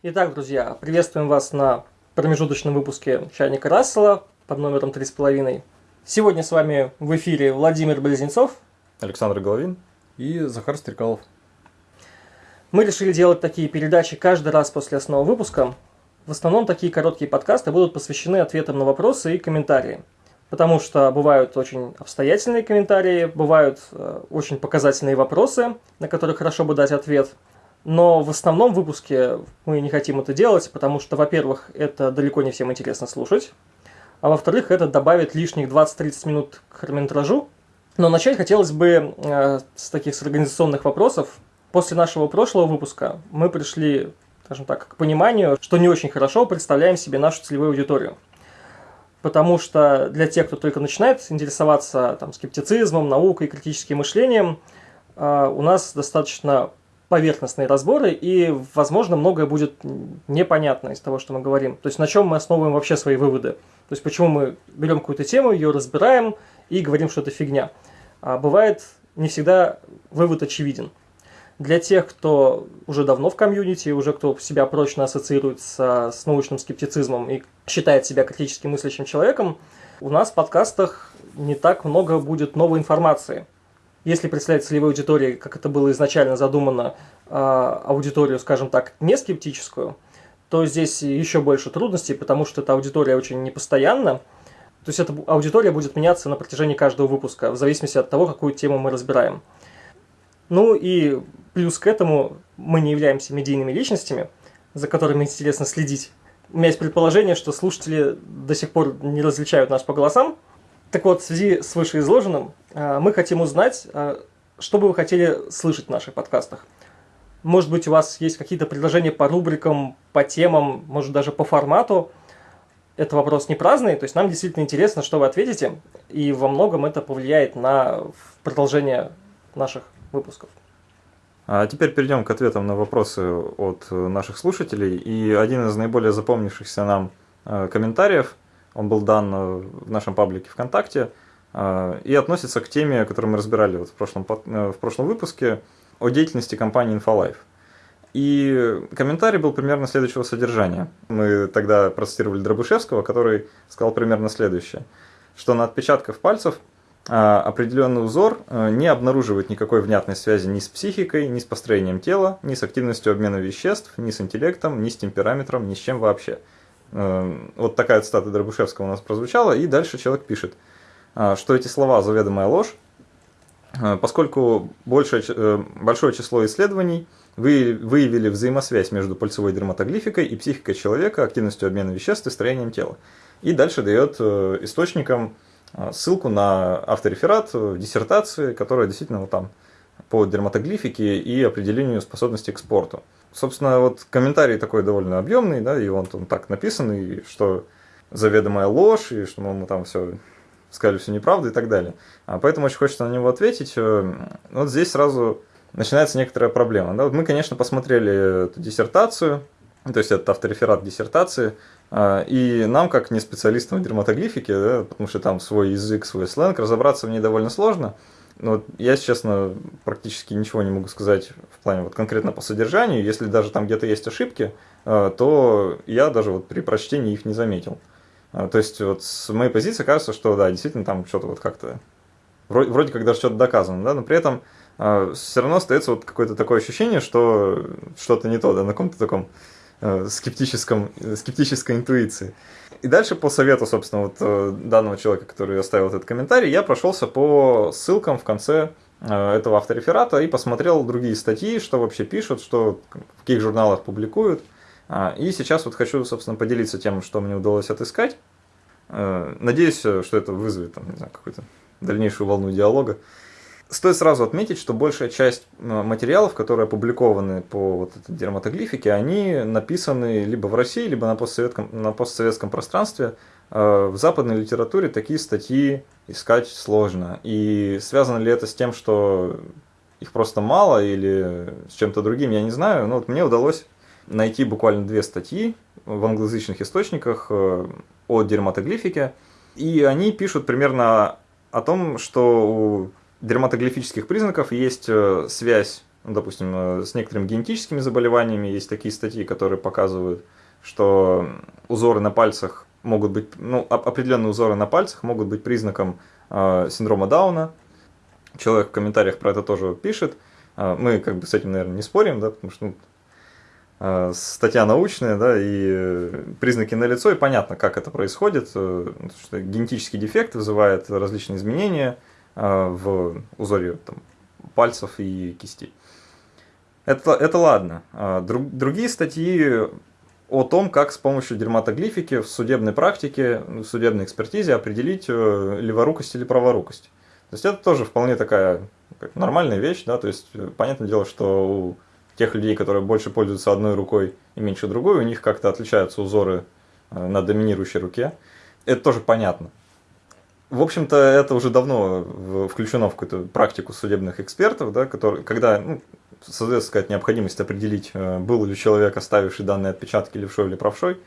Итак, друзья, приветствуем вас на промежуточном выпуске «Чайника Рассела» под номером 3,5. Сегодня с вами в эфире Владимир Близнецов, Александр Головин и Захар Стрекалов. Мы решили делать такие передачи каждый раз после основного выпуска. В основном такие короткие подкасты будут посвящены ответам на вопросы и комментарии. Потому что бывают очень обстоятельные комментарии, бывают э, очень показательные вопросы, на которые хорошо бы дать ответ. Но в основном выпуске мы не хотим это делать, потому что, во-первых, это далеко не всем интересно слушать, а во-вторых, это добавит лишних 20-30 минут к хронометражу. Но начать хотелось бы э, с таких с организационных вопросов. После нашего прошлого выпуска мы пришли, скажем так, к пониманию, что не очень хорошо представляем себе нашу целевую аудиторию. Потому что для тех, кто только начинает интересоваться там, скептицизмом, наукой, критическим мышлением, э, у нас достаточно поверхностные разборы, и, возможно, многое будет непонятно из того, что мы говорим. То есть на чем мы основываем вообще свои выводы. То есть почему мы берем какую-то тему, ее разбираем и говорим, что это фигня. А бывает не всегда вывод очевиден. Для тех, кто уже давно в комьюнити, уже кто себя прочно ассоциирует с, с научным скептицизмом и считает себя критически мыслящим человеком, у нас в подкастах не так много будет новой информации – если представлять целевой аудитории, как это было изначально задумано, а, аудиторию, скажем так, не скептическую, то здесь еще больше трудностей, потому что эта аудитория очень непостоянна. То есть эта аудитория будет меняться на протяжении каждого выпуска, в зависимости от того, какую тему мы разбираем. Ну и плюс к этому мы не являемся медийными личностями, за которыми интересно следить. У меня есть предположение, что слушатели до сих пор не различают нас по голосам, так вот, в связи с вышеизложенным, э, мы хотим узнать, э, что бы вы хотели слышать в наших подкастах. Может быть, у вас есть какие-то предложения по рубрикам, по темам, может даже по формату. Это вопрос не праздный, то есть нам действительно интересно, что вы ответите, и во многом это повлияет на продолжение наших выпусков. А теперь перейдем к ответам на вопросы от наших слушателей. И один из наиболее запомнившихся нам э, комментариев – он был дан э, в нашем паблике ВКонтакте э, и относится к теме, которую мы разбирали вот в, прошлом, э, в прошлом выпуске о деятельности компании InfoLife. И комментарий был примерно следующего содержания. Мы тогда процитировали Дробышевского, который сказал примерно следующее, что на отпечатках пальцев определенный узор не обнаруживает никакой внятной связи ни с психикой, ни с построением тела, ни с активностью обмена веществ, ни с интеллектом, ни с темпераметром, ни с чем вообще – вот такая цитата Дробышевского у нас прозвучала, и дальше человек пишет, а, что эти слова заведомая ложь, а, поскольку большее, э, большое число исследований выявили взаимосвязь между пальцевой дерматоглификой и психикой человека, активностью обмена веществ и строением тела. И дальше дает э, источникам ссылку на автореферат диссертации, которая действительно вот там по дерматоглифике и определению способности к спорту. Собственно, вот комментарий такой довольно объемный, да, и он, он так написан, и что заведомая ложь, и что мы там все сказали все неправду и так далее. А поэтому очень хочется на него ответить. Э, вот здесь сразу начинается некоторая проблема. Да? Вот мы, конечно, посмотрели эту диссертацию, то есть это автореферат диссертации, а, и нам, как не специалистам в дерматоглифике, да, потому что там свой язык, свой сленг, разобраться в ней довольно сложно – ну, я, честно, практически ничего не могу сказать в плане вот конкретно по содержанию. Если даже там где-то есть ошибки, э, то я даже вот при прочтении их не заметил. Э, то есть вот с моей позиции кажется, что да, действительно там что-то вот как-то вроде, вроде как даже что-то доказано, да, но при этом э, все равно остается вот какое-то такое ощущение, что что-то не то, да, на каком-то таком скептическом, скептической интуиции. И дальше по совету, собственно, вот э, данного человека, который оставил этот комментарий, я прошелся по ссылкам в конце э, этого автореферата и посмотрел другие статьи, что вообще пишут, что в каких журналах публикуют. А, и сейчас вот хочу, собственно, поделиться тем, что мне удалось отыскать. Э, надеюсь, что это вызовет там, не знаю, какую-то дальнейшую волну диалога. Стоит сразу отметить, что большая часть э, материалов, которые опубликованы по вот этой дерматоглифике, они написаны либо в России, либо на постсоветском, на постсоветском пространстве. Э, в западной литературе такие статьи искать сложно. И связано ли это с тем, что их просто мало или с чем-то другим, я не знаю. Но вот мне удалось найти буквально две статьи в англоязычных источниках э, о дерматоглифике. И они пишут примерно о том, что дерматоглифических признаков есть э, связь допустим, э, с некоторыми генетическими заболеваниями есть такие статьи, которые показывают, что узоры на пальцах могут быть, ну, определенные узоры на пальцах могут быть признаком э, синдрома Дауна. Человек в комментариях про это тоже пишет. Э, мы как бы с этим, наверное, не спорим, да, потому что ну, э, статья научная, да, и признаки налицо, и понятно, как это происходит, э, что генетический дефект вызывает различные изменения э, в узоре там, пальцев и кистей. Это, это ладно. А, друг, другие статьи о том, как с помощью дерматоглифики в судебной практике, в судебной экспертизе определить э, леворукость или праворукость. То есть это тоже вполне такая нормальная вещь, да, то есть э, понятное дело, что у тех людей, которые больше пользуются одной рукой и меньше другой, у них как-то отличаются узоры э, на доминирующей руке. Это тоже понятно. В общем-то, это уже давно включено в какую-то практику судебных экспертов, да, которые, когда ну, создается какая-то необходимость определить, э, был ли человек, оставивший данные отпечатки левшой или правшой.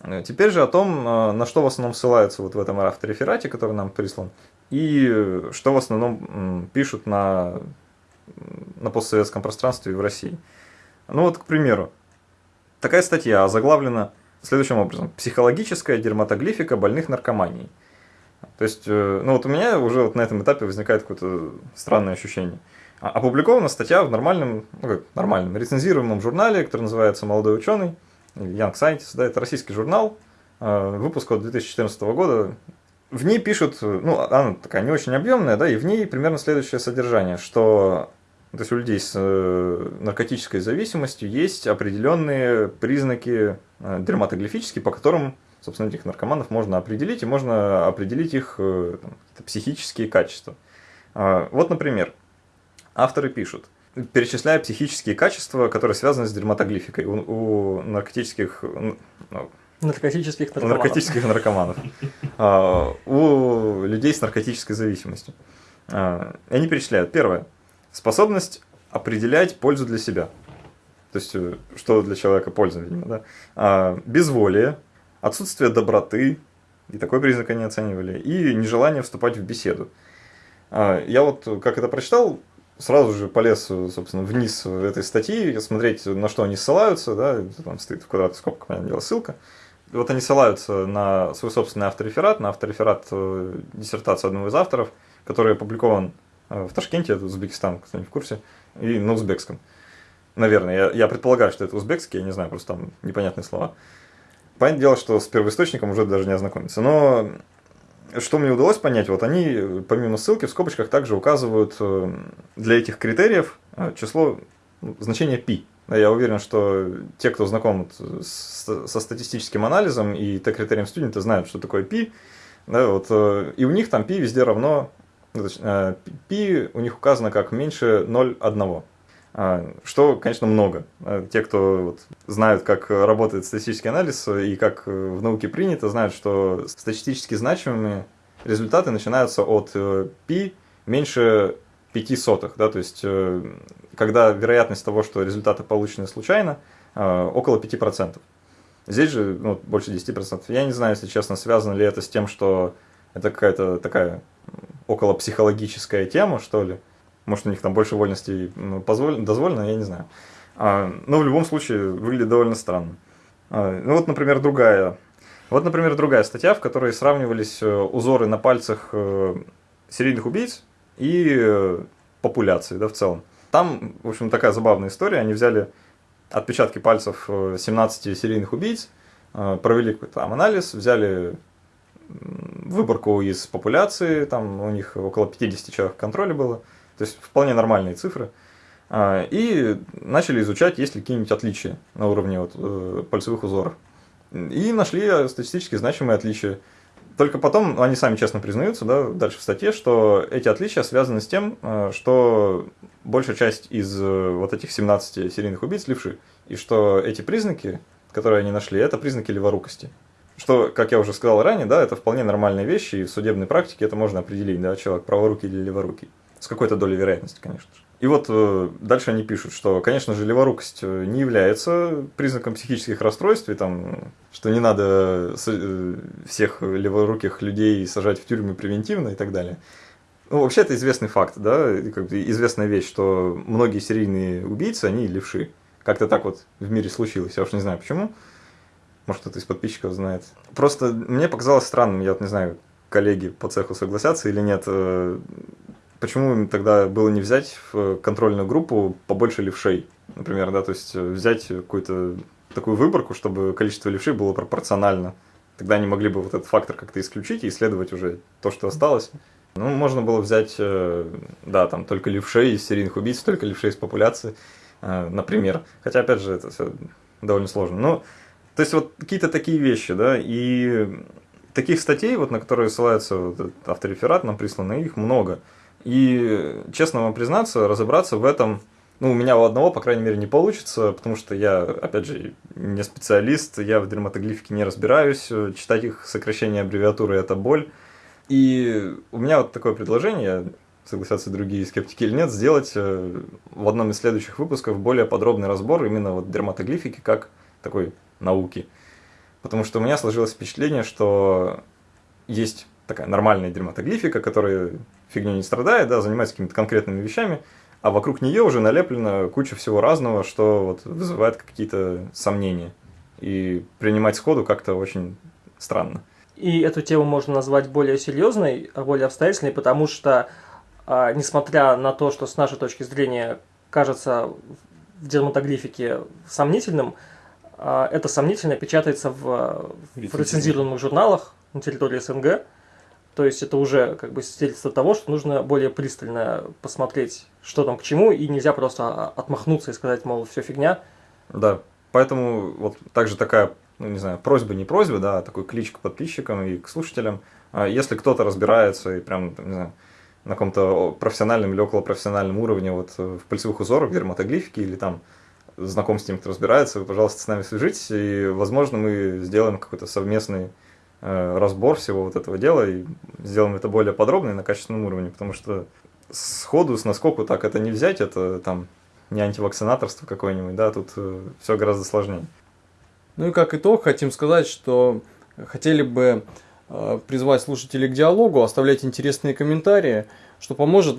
Э, теперь же о том, э, на что в основном ссылаются вот в этом автореферате, который нам прислан, и что в основном пишут на, на постсоветском пространстве в России. Ну вот, к примеру, такая статья заглавлена следующим образом. «Психологическая дерматоглифика больных наркоманией». То есть, э, ну вот у меня уже вот на этом этапе возникает какое-то странное ощущение. А, опубликована статья в нормальном, ну как нормальном, рецензируемом журнале, который называется «Молодой ученый», Young Scientist, да, это российский журнал, э, выпуска 2014 года. В ней пишут, ну, она такая не очень объемная, да, и в ней примерно следующее содержание, что то есть у людей с э, наркотической зависимостью есть определенные признаки дерматоглифические, по которым собственно, этих наркоманов можно определить, и можно определить их э, там, психические качества. А, вот, например, авторы пишут, перечисляя психические качества, которые связаны с дерматоглификой у, у наркотических... Ну, наркотических наркоманов. Наркотических наркоманов. А, у людей с наркотической зависимостью. А, они перечисляют. Первое. Способность определять пользу для себя. То есть, э, что для человека польза, видимо, да. Безволие, отсутствие доброты, и такой признак они оценивали, и нежелание вступать в беседу. А, я вот, как это прочитал, сразу же полез, собственно, вниз этой статьи, смотреть, на что они ссылаются, да, там стоит в квадратных скобках, понятное дело, ссылка. Вот они ссылаются на свой собственный автореферат, на автореферат э, диссертации одного из авторов, который опубликован э, в Ташкенте, это Узбекистан, кто-нибудь в курсе, и на узбекском. Наверное, я, я предполагаю, что это узбекский, я не знаю, просто там непонятные слова. Понятное дело, что с первоисточником уже даже не ознакомиться. Но что мне удалось понять, вот они, помимо ссылки, в скобочках также указывают э, для этих критериев э, число, ну, значение π. Я уверен, что те, кто знаком со статистическим анализом и T-критерием студента, знают, что такое π. Да, вот, э, и у них там π везде равно, π у них указано как меньше 0,1. А, что, конечно, много. А, те, кто вот знают, как работает статистический анализ и как в науке принято, знают, что статистически значимыми результаты начинаются от π э, меньше 5 сотых. Да, то есть, э, когда вероятность того, что результаты получены случайно, э, около 5%. Здесь же ну, больше 10%. Я не знаю, если честно, связано ли это с тем, что это какая-то такая около психологическая тема, что ли. Может, у них там больше вольностей ну, позволено, дозволено, я не знаю. А, но в любом случае выглядит довольно странно. А, ну вот, например, другая. Вот, например, другая статья, в которой сравнивались э, узоры на пальцах э, серийных убийц и э, популяции, да, в целом. Там, в общем, такая забавная история. Они взяли отпечатки пальцев 17 серийных убийц, провели какой-то там анализ, взяли выборку из популяции, там у них около 50 человек в контроле было, то есть вполне нормальные цифры. А, и начали изучать, есть ли какие-нибудь отличия на уровне вот, э, пальцевых узоров. И нашли статистически значимые отличия. Только потом они сами честно признаются, да, дальше в статье, что эти отличия связаны с тем, э, что большая часть из э, вот этих 17 серийных убийц левши, и что эти признаки, которые они нашли, это признаки леворукости. Что, как я уже сказал ранее, да, это вполне нормальные вещи, и в судебной практике это можно определить, да, человек праворукий или леворукий. С какой-то долей вероятности, конечно же. И вот э, дальше они пишут, что, конечно же, леворукость э, не является признаком психических расстройств, и там, что не надо э, всех леворуких людей сажать в тюрьмы превентивно и так далее. Ну, вообще это известный факт, да, как бы известная вещь, что многие серийные убийцы, они левши. Как-то так вот в мире случилось, я уж не знаю почему. Может, кто-то из подписчиков знает. Просто мне показалось странным, я вот не знаю, коллеги по цеху согласятся или нет, почему им тогда было не взять в контрольную группу побольше левшей, например, да, то есть э, взять какую-то такую выборку, чтобы количество левшей было пропорционально. Тогда они могли бы вот этот фактор как-то исключить и исследовать уже то, что осталось. Ну, можно было взять, э, да, там только левшей из серийных убийц, только левшей из популяции, э, например. Хотя, опять же, это все довольно сложно. Ну, то есть вот какие-то такие вещи, да, и таких статей, вот, на которые ссылается вот автореферат, нам присланы, их много. И, честно вам признаться, разобраться в этом, ну, у меня у одного, по крайней мере, не получится, потому что я, опять же, не специалист, я в дерматоглифике не разбираюсь, читать их сокращения аббревиатуры – это боль. И у меня вот такое предложение, согласятся другие скептики или нет, сделать э, в одном из следующих выпусков более подробный разбор именно вот дерматоглифики как такой науки. Потому что у меня сложилось впечатление, что есть такая нормальная дерматоглифика, которая фигней не страдает, да, занимается какими-то конкретными вещами, а вокруг нее уже налеплена куча всего разного, что вот вызывает какие-то сомнения. И принимать сходу как-то очень странно. И эту тему можно назвать более серьезной, более обстоятельной, потому что, а, несмотря на то, что с нашей точки зрения кажется в дерматоглифике сомнительным, а, это сомнительно печатается в, в рецензированных журналах на территории СНГ. То есть это уже как бы свидетельство того, что нужно более пристально посмотреть, что там к чему, и нельзя просто отмахнуться и сказать, мол, все фигня. Да, поэтому вот также такая, ну не знаю, просьба, не просьба, да, а такой клич к подписчикам и к слушателям. А если кто-то разбирается и прям, не знаю, на каком-то профессиональном или околопрофессиональном уровне вот в пальцевых узорах, дерматоглифики или там знаком с тем, кто разбирается, вы, пожалуйста, с нами свяжитесь, и, возможно, мы сделаем какой-то совместный э, разбор всего вот этого дела и сделаем это более подробно и на качественном уровне, потому что сходу, с наскоку так это не взять, это там не антивакцинаторство какое-нибудь, да, тут э, все гораздо сложнее. Ну и как итог, хотим сказать, что хотели бы э, призвать слушателей к диалогу, оставлять интересные комментарии, что поможет нам